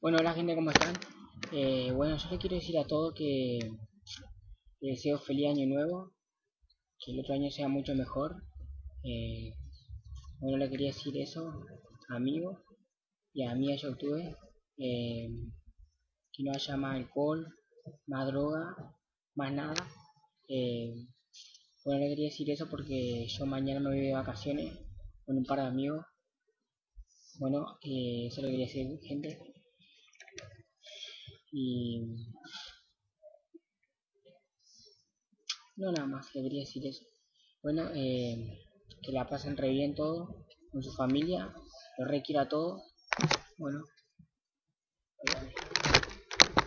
Bueno, hola gente, ¿cómo están? Eh, bueno, yo les quiero decir a todos que les deseo feliz año nuevo, que el otro año sea mucho mejor. Eh, bueno, le quería decir eso amigos y a amigas YouTube, eh, que no haya más alcohol, más droga, más nada. Eh, bueno, le quería decir eso porque yo mañana me voy de vacaciones con un par de amigos. Bueno, eso lo quería decir gente y no nada más le quería decir eso. Bueno eh, que la pasen re bien todo con su familia lo requiera todo. Bueno